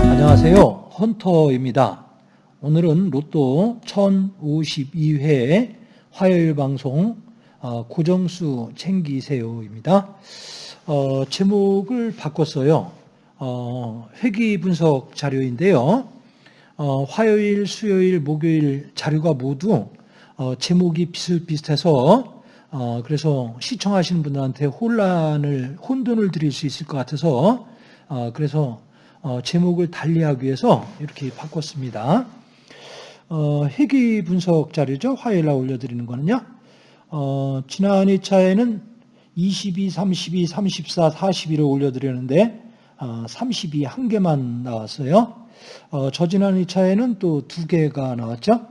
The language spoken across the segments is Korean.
안녕하세요. 헌터입니다. 오늘은 로또 1052회 화요일 방송 어, 고정수 챙기세요입니다. 어, 제목을 바꿨어요. 어, 회기 분석 자료인데요. 어, 화요일, 수요일, 목요일 자료가 모두 어, 제목이 비슷비슷해서 어, 그래서 시청하시는 분들한테 혼란을 혼돈을 드릴 수 있을 것 같아서 어, 그래서 어, 제목을 달리하기 위해서 이렇게 바꿨습니다. 어, 회기 분석 자료죠. 화요일 날 올려드리는 거는요. 어, 지난 2차에는 22, 32, 34, 41을 올려드렸는데 어, 32 한 개만 나왔어요. 어, 저지난 2차에는 또 두 개가 나왔죠.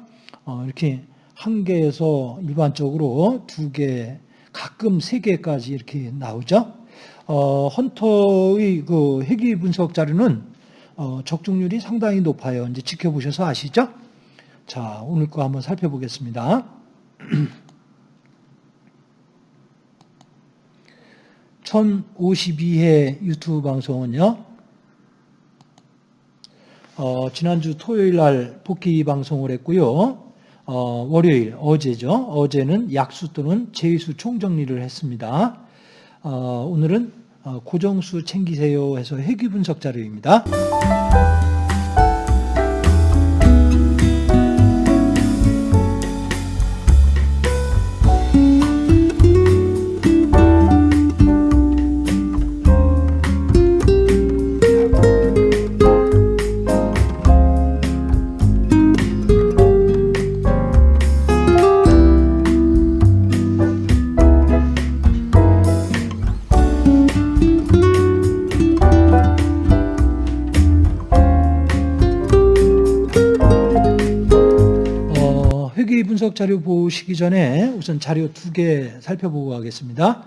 어, 이렇게 한 개에서 일반적으로 두 개, 가끔 세 개까지 이렇게 나오죠. 어, 헌터의 그 회귀 분석 자료는 어, 적중률이 상당히 높아요. 이제 지켜보셔서 아시죠? 자, 오늘 거 한번 살펴보겠습니다. (1052회) 유튜브 방송은요 어, 지난주 토요일 날 복귀 방송을 했고요. 어, 월요일 어제죠. 어제는 약수 또는 제수 총정리를 했습니다. 어, 오늘은 어, 고정수 챙기세요 해서 회귀 분석 자료입니다. 자료 보시기 전에 우선 자료 두 개 살펴보고 가겠습니다.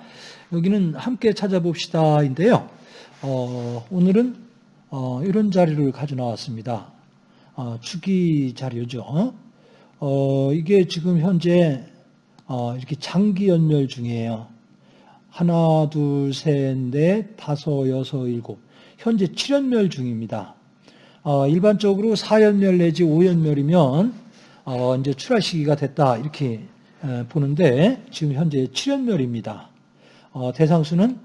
여기는 함께 찾아봅시다인데요. 어, 오늘은 어, 이런 자료를 가져 나왔습니다. 어, 주기 자료죠. 어, 이게 지금 현재 어, 이렇게 장기 연멸 중이에요. 하나, 둘, 셋, 넷, 다섯, 여섯, 일곱. 현재 7연멸 중입니다. 어, 일반적으로 4연멸 내지 5연멸이면 어, 이제 출하 시기가 됐다 이렇게 에, 보는데 지금 현재 7연멸입니다. 어, 대상수는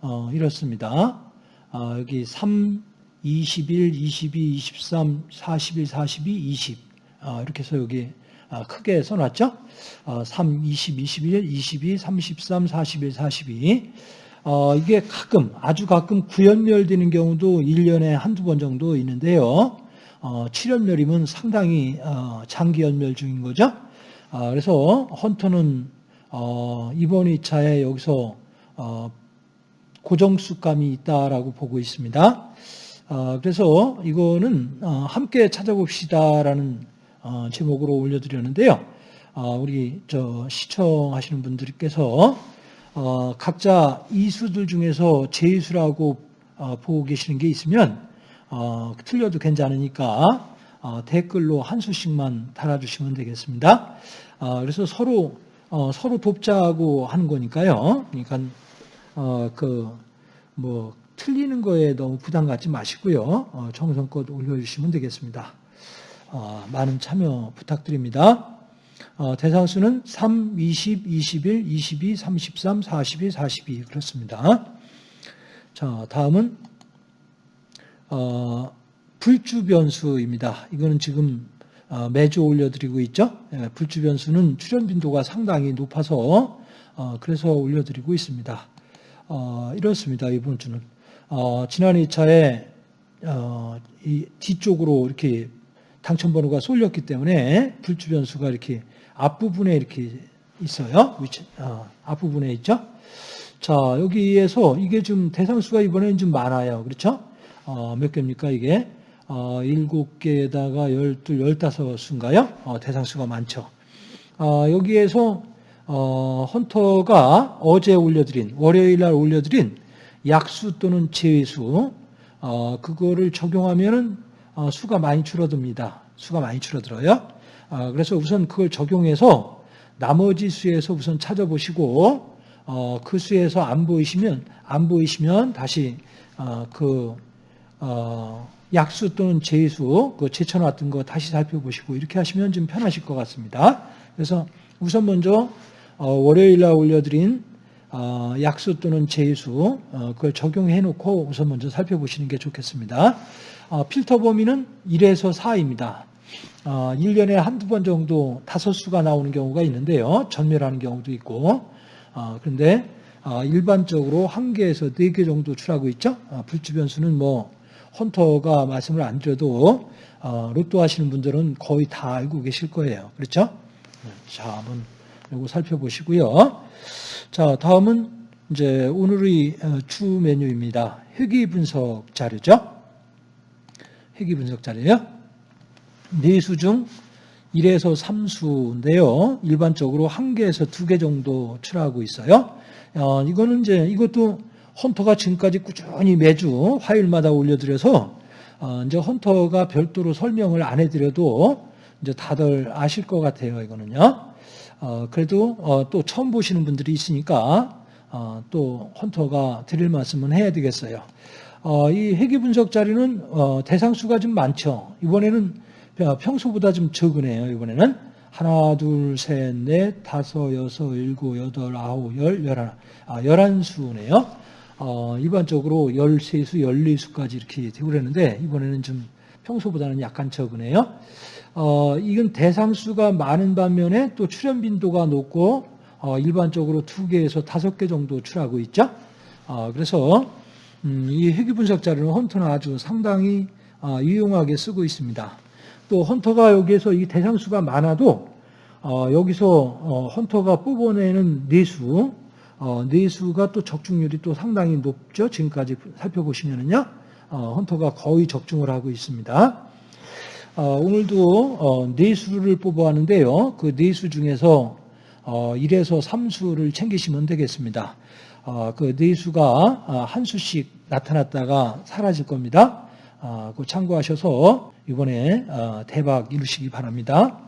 어, 이렇습니다. 어, 여기 3, 21, 22, 23, 41, 42, 20 어, 이렇게 해서 여기 아, 크게 써놨죠. 어, 3, 20, 21, 22, 33, 41, 42 어, 이게 가끔 아주 가끔 구연멸되는 경우도 1년에 한두 번 정도 있는데요. 어, 7연멸이면 상당히 어, 장기 연멸 중인 거죠. 어, 그래서 헌터는 어, 이번 2차에 여기서 어, 고정수감이 있다라고 보고 있습니다. 어, 그래서 이거는 어, 함께 찾아봅시다라는 어, 제목으로 올려드렸는데요. 어, 우리 저 시청하시는 분들께서 어, 각자 이수들 중에서 제수라고 어, 보고 계시는 게 있으면 어, 틀려도 괜찮으니까 어, 댓글로 한 수씩만 달아주시면 되겠습니다. 어, 그래서 서로 어, 서로 돕자고 하는 거니까요. 그러니까 어, 그뭐 틀리는 거에 너무 부담 갖지 마시고요. 어, 정성껏 올려주시면 되겠습니다. 어, 많은 참여 부탁드립니다. 어, 대상수는 3, 20, 21, 22, 33, 42, 42 그렇습니다. 자, 다음은 어, 불주 변수입니다. 이거는 지금 어, 매주 올려드리고 있죠. 예, 불주 변수는 출현 빈도가 상당히 높아서 어, 그래서 올려드리고 있습니다. 어, 이렇습니다. 이번 주는 어, 지난 2차에 어, 이 뒤쪽으로 이렇게 당첨 번호가 쏠렸기 때문에 불주 변수가 이렇게 앞부분에 이렇게 있어요. 위치, 어, 앞부분에 있죠. 자, 여기에서 이게 좀 대상수가 이번에는 좀 많아요. 그렇죠? 어, 몇 개입니까, 이게? 어, 7개에다가 12, 15수인가요? 어, 대상수가 많죠. 어, 여기에서 어, 헌터가 어제 올려드린, 월요일 날 올려드린 약수 또는 제외수, 어, 그거를 적용하면은 어, 수가 많이 줄어듭니다. 수가 많이 줄어들어요. 어, 그래서 우선 그걸 적용해서 나머지 수에서 우선 찾아보시고 어, 그 수에서 안 보이시면 안 보이시면 다시 어, 그 어, 약수 또는 제수 그 제쳐놨던 거 다시 살펴보시고 이렇게 하시면 좀 편하실 것 같습니다. 그래서 우선 먼저 어, 월요일 날 올려드린 어, 약수 또는 제수 어, 그걸 적용해 놓고 우선 먼저 살펴보시는 게 좋겠습니다. 어, 필터 범위는 1에서 4입니다. 어, 1년에 한두 번 정도 다섯 수가 나오는 경우가 있는데요. 전멸하는 경우도 있고 어, 그런데 어, 일반적으로 한 개에서 네개 정도 출하고 있죠. 어, 불주 변수는 뭐 헌터가 말씀을 안 드려도 어, 로또 하시는 분들은 거의 다 알고 계실 거예요. 그렇죠? 자, 한번 요거 살펴보시고요. 자, 다음은 이제 오늘의 어, 주 메뉴입니다. 회귀 분석 자료죠. 회귀 분석 자료요. 네수 중 1에서 3수인데요. 일반적으로 한 개에서 두개 정도 출하고 있어요. 어, 이거는 이제 이것도 헌터가 지금까지 꾸준히 매주 화요일마다 올려드려서 어, 이제 헌터가 별도로 설명을 안 해드려도 이제 다들 아실 것 같아요. 이거는요. 어, 그래도 어, 또 처음 보시는 분들이 있으니까 어, 또 헌터가 드릴 말씀은 해야 되겠어요. 어, 이 회귀 분석 자료는 어, 대상 수가 좀 많죠. 이번에는 평소보다 좀 적으네요. 이번에는 하나, 둘, 셋, 넷, 다섯, 여섯, 일곱, 여덟, 아홉, 열, 열하나. 아, 열한 수네요. 어, 일반적으로 열세 수, 열네 수까지 이렇게 되고 그랬는데 이번에는 좀 평소보다는 약간 적으네요. 어, 이건 대상수가 많은 반면에 또 출현 빈도가 높고 어, 일반적으로 두 개에서 다섯 개 정도 출하고 있죠. 어, 그래서 음, 이 회귀 분석 자료는 헌터는 아주 상당히 어, 유용하게 쓰고 있습니다. 또 헌터가 여기에서 이 대상수가 많아도 어, 여기서 어, 헌터가 뽑아내는 내수, 어, 내수가 또 적중률이 또 상당히 높죠. 지금까지 살펴보시면은요, 어, 헌터가 거의 적중을 하고 있습니다. 어, 오늘도 어, 내수를 뽑아왔는데요. 그 내수 중에서 어, 1에서 3수를 챙기시면 되겠습니다. 어, 그 내수가 어, 한 수씩 나타났다가 사라질 겁니다. 어, 그 참고하셔서 이번에 어, 대박 이루시기 바랍니다.